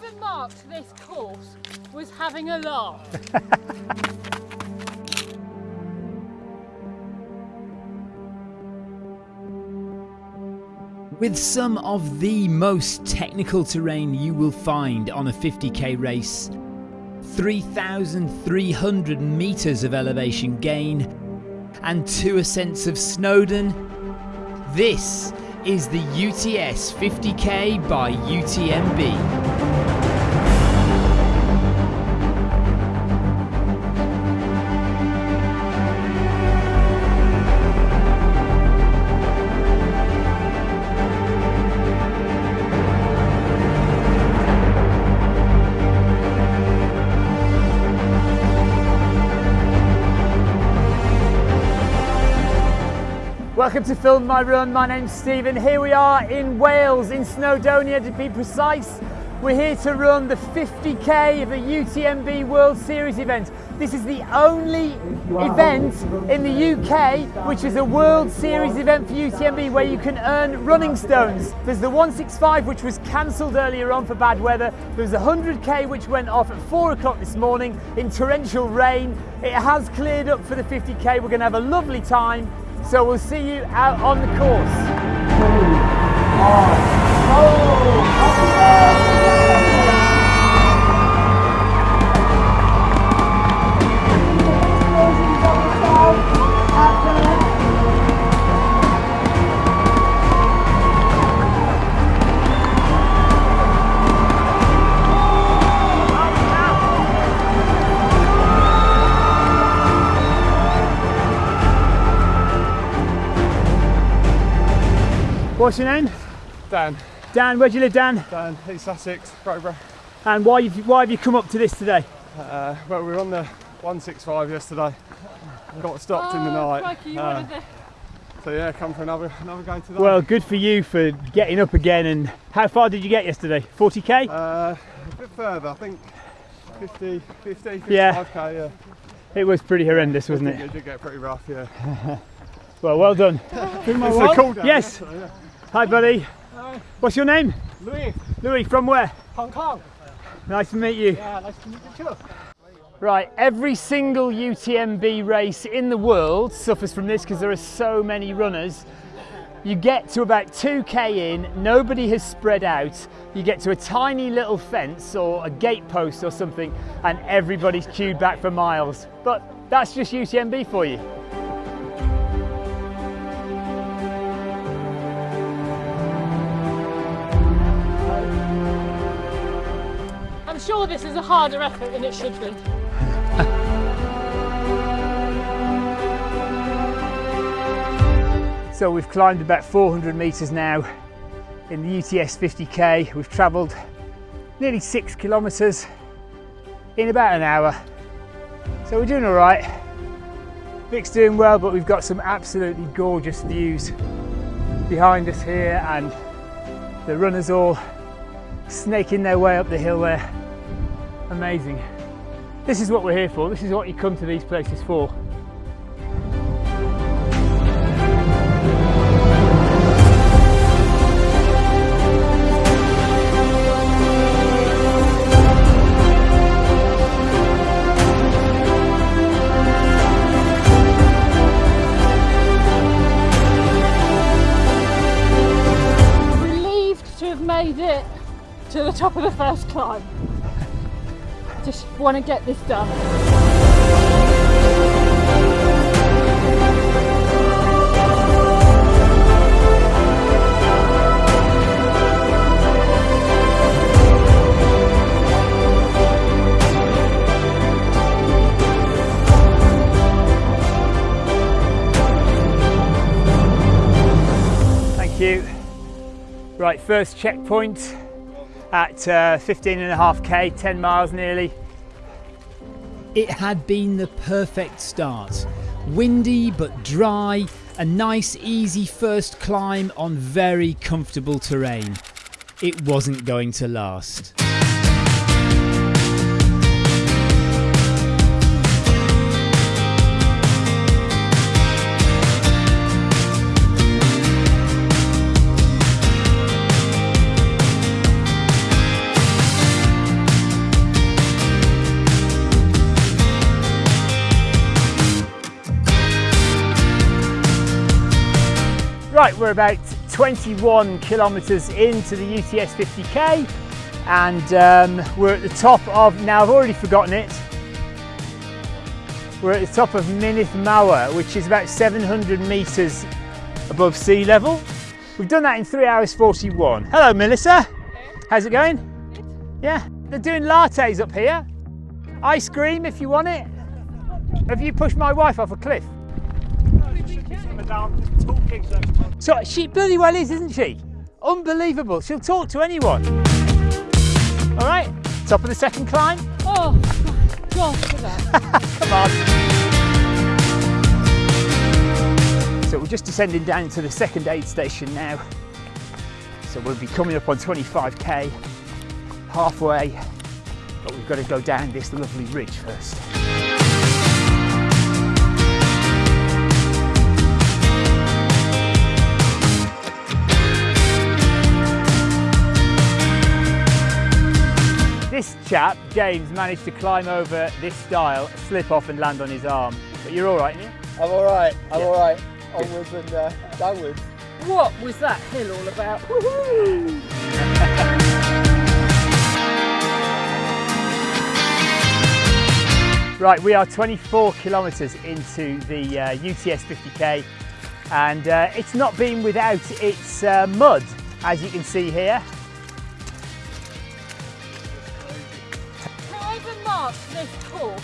Whoever marked this course was having a laugh. With some of the most technical terrain you will find on a 50k race, 3,300 metres of elevation gain, and two ascents of Snowdon, this is the UTS 50k by UTMB. Welcome to Film My Run. My name's Stephen. Here we are in Wales, in Snowdonia to be precise. We're here to run the 50k of the UTMB World Series event. This is the only event in the UK which is a World Series event for UTMB where you can earn running stones. There's the 165 which was cancelled earlier on for bad weather. There's the 100k which went off at 4 o'clock this morning in torrential rain. It has cleared up for the 50k. We're going to have a lovely time. So we'll see you out on the course. What's your name? Dan. Dan, where do you live, Dan? Dan, East Sussex, Crowborough. And why have you, why have you come up to this today? Uh, well, we were on the 165 yesterday. Got stopped in the Oh, night. crikey, Uh, so yeah, come for another another go today. Well, good for you for getting up again. And how far did you get yesterday? 40k? uh, a bit further, I think 50, 50, 55k. Yeah. yeah. It was pretty horrendous, wasn't It it? did get pretty rough, yeah. Well, well done. It's a cool down. Yes. Hi, buddy. What's your name? Louis, Louis, from where? Hong Kong. Nice to meet you. Yeah, nice to meet you too. Right, every single UTMB race in the world suffers from this because there are so many runners. You get to about 2k in, nobody has spread out. You get to a tiny little fence or a gate post or something, and everybody's queued back for miles. But that's just UTMB for you. Sure this is a harder effort than it should be. So we've climbed about 400 metres now in the UTS 50k. We've travelled nearly six kilometres in about an hour. So we're doing all right. Vic's doing well, but we've got some absolutely gorgeous views behind us here and the runners all snaking their way up the hill there. Amazing. This is what we're here for. This is what you come to these places for. Relieved to have made it to the top of the first climb. Just want to get this done. Thank you. Right, first checkpoint at uh, 15 and a half K, 10 miles nearly. It had been the perfect start. Windy but dry, a nice easy first climb on very comfortable terrain. It wasn't going to last. We're about 21 kilometres into the UTS 50k and um, we're at the top of, now I've already forgotten it, we're at the top of Mynydd Mawr, which is about 700 metres above sea level. We've done that in 3 hours 41. Hello Melissa, how's it going? Yeah, they're doing lattes up here. Ice cream if you want it. Have you pushed my wife off a cliff? So she bloody well is, isn't she? Unbelievable. She'll talk to anyone. All right, top of the second climb. Oh, my God, for that. Come on. So we're just descending down to the second aid station now. So we'll be coming up on 25k, halfway, but we've got to go down this lovely ridge first. This chap, James, managed to climb over this stile, slip off and land on his arm. But you're all right, aren't you? I'm all right. I'm Yeah. all right. Onwards and uh, downwards. What was that hill all about? Right, we are 24 kilometres into the uh, UTS 50k and uh, it's not been without its uh, mud, as you can see here. This horse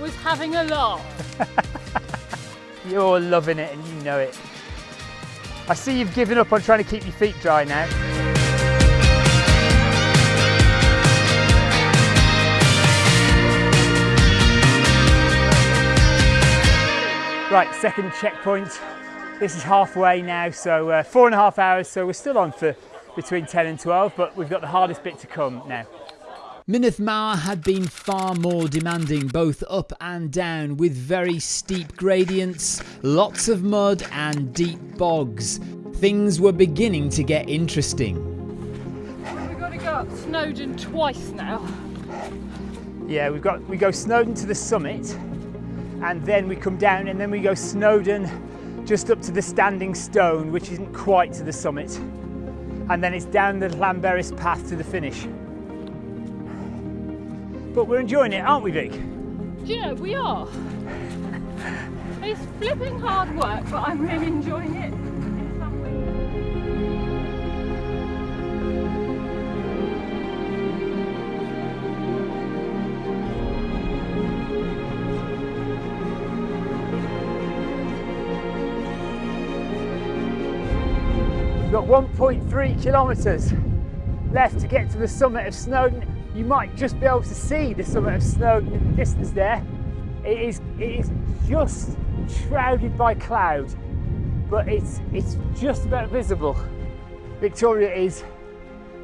was having a laugh. You're loving it and you know it. I see you've given up on trying to keep your feet dry now. Right, second checkpoint. This is halfway now, so uh, four and a half hours, so we're still on for between 10 and 12, but we've got the hardest bit to come now. Mynydd Mawr had been far more demanding both up and down with very steep gradients, lots of mud and deep bogs. Things were beginning to get interesting. We've got to go up Snowdon twice now. Yeah, we've got we go Snowdon to the summit, and then we come down, and then we go Snowdon just up to the Standing Stone, which isn't quite to the summit, and then it's down the Llanberis path to the finish. But we're enjoying it, aren't we, Vic? Do you know, we are. It's flipping hard work, but I'm really enjoying it. in some ways. We've got 1.3 kilometres left to get to the summit of Snowdon. You might just be able to see the summit of Snowdon in the distance there. It is, it is just shrouded by cloud, but it's, it's just about visible. Victoria is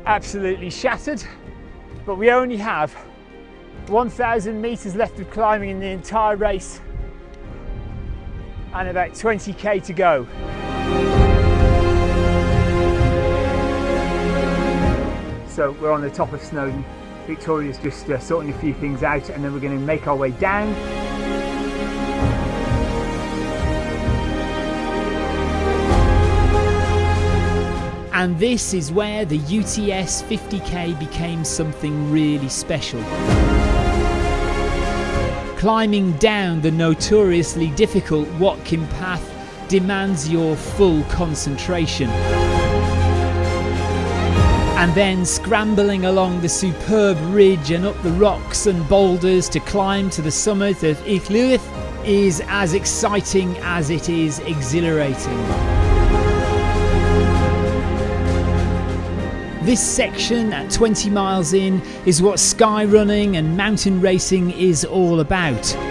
absolutely shattered, but we only have 1,000 metres left of climbing in the entire race and about 20k to go. So we're on the top of Snowdon. Victoria's just uh, sorting a few things out and then we're going to make our way down. And this is where the UTS 50k became something really special. Climbing down the notoriously difficult Watkin path demands your full concentration. And then scrambling along the superb ridge and up the rocks and boulders to climb to the summit of Y Lliwedd is as exciting as it is exhilarating. This section at 20 miles in is what sky running and mountain racing is all about.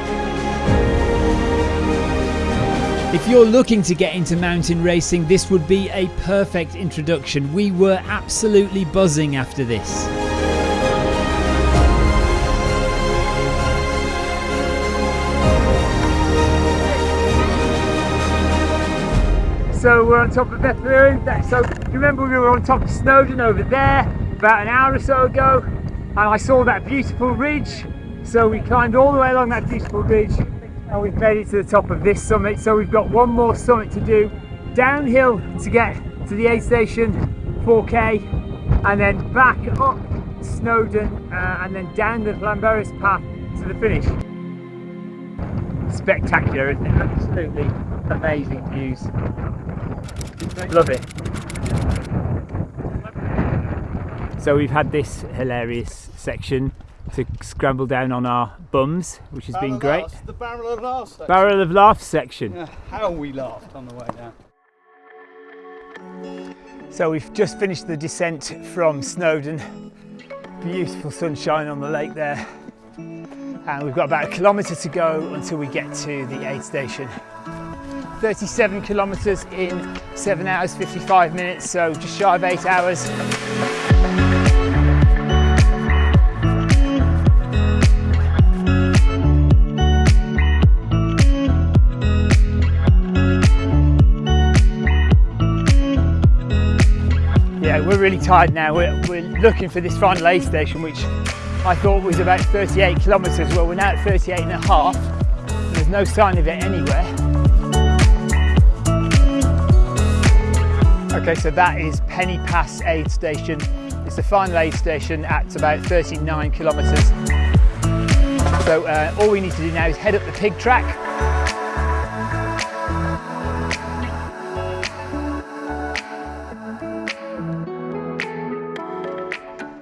If you're looking to get into mountain racing, this would be a perfect introduction. We were absolutely buzzing after this. So we're on top of Bethlehem. So you remember we were on top of Snowdon over there about an hour or so ago, and I saw that beautiful ridge. So we climbed all the way along that beautiful ridge, and we've made it to the top of this summit. So we've got one more summit to do, downhill to get to the aid station, 4k, and then back up Snowdon uh, and then down the Llanberis path to the finish. Spectacular, isn't it? Absolutely amazing views. Love it. So we've had this hilarious section to scramble down on our bums, which has been great. The barrel of laughs. section. Barrel of Laughs section. Yeah, how we laughed on the way down. So we've just finished the descent from Snowdon. Beautiful sunshine on the lake there. And we've got about a kilometre to go until we get to the aid station. 37 kilometres in 7 hours 55 minutes, so just shy of 8 hours. Really tired now. We're, we're looking for this final aid station, which I thought was about 38 kilometres. Well, we're now at 38 and a half. There's no sign of it anywhere. Okay, so that is Penny Pass aid station. It's the final aid station at about 39 kilometres. So uh, all we need to do now is head up the pig track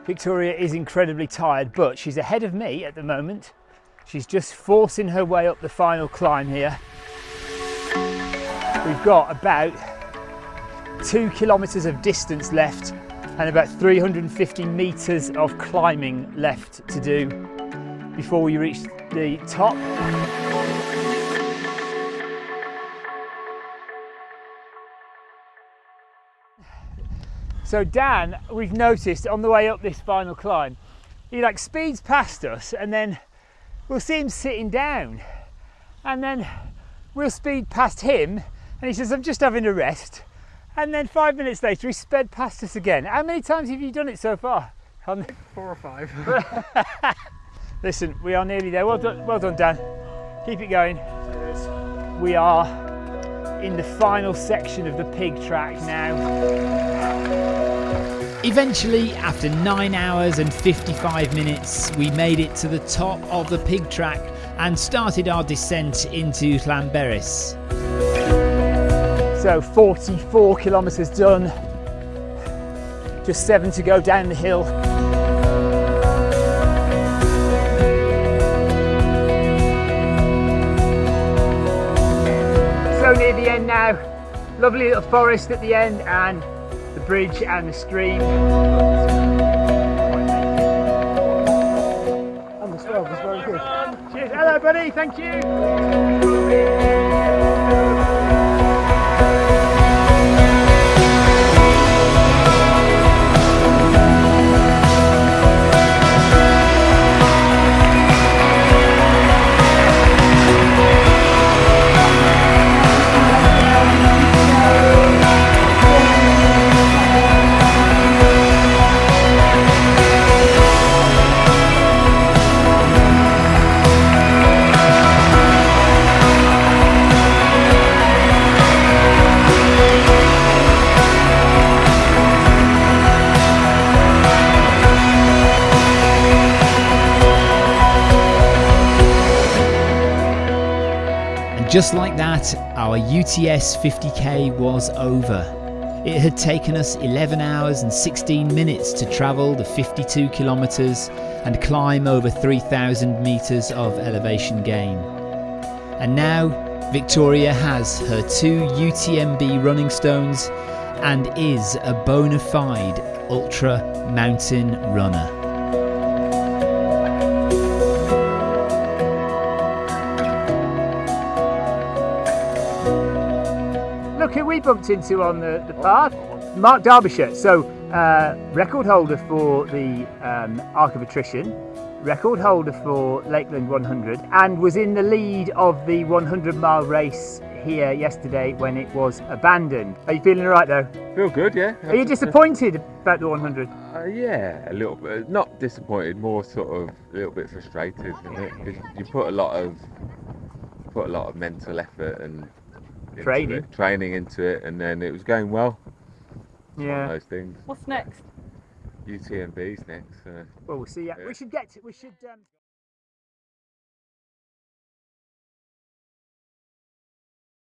Victoria is incredibly tired, but she's ahead of me at the moment. She's just forcing her way up the final climb here. We've got about two kilometres of distance left and about 350 metres of climbing left to do before we reach the top. So Dan, we've noticed on the way up this final climb, he like speeds past us and then we'll see him sitting down and then we'll speed past him and he says, I'm just having a rest. And then five minutes later, he sped past us again. How many times have you done it so far? Four or five. Listen, we are nearly there. Well done, well done, Dan. Keep it going. We are in the final section of the pig track now. Eventually, after 9 hours and 55 minutes, we made it to the top of the pig track and started our descent into Llanberis. So 44 kilometres done. Just seven to go down the hill. So near the end now. Lovely little forest at the end and the bridge and the stream. And the was very good. Cheers. Hello, buddy. Thank you. Just like that, our UTS 50k was over. It had taken us 11 hours and 16 minutes to travel the 52 kilometres and climb over 3,000 metres of elevation gain. And now, Victoria has her two UTMB running stones and is a bona fide ultra mountain runner. Who we bumped into on the, the path. Mark Darbyshire. So, uh, record holder for the um, Arc of Attrition, record holder for Lakeland 100, and was in the lead of the 100 mile race here yesterday when it was abandoned. Are you feeling all right though? Feel good, yeah. Are you disappointed about the 100? Uh, yeah, a little bit. Not disappointed, more sort of a little bit frustrated. isn't it? 'Cause You put a lot of put a lot of mental effort and Training. it, training into it, and then it was going well. It's one of Yeah. those things. What's next? UTMB's next. So. Well, we'll see. Yeah, Yeah. we should get. To, we should. Um,